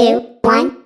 two, one.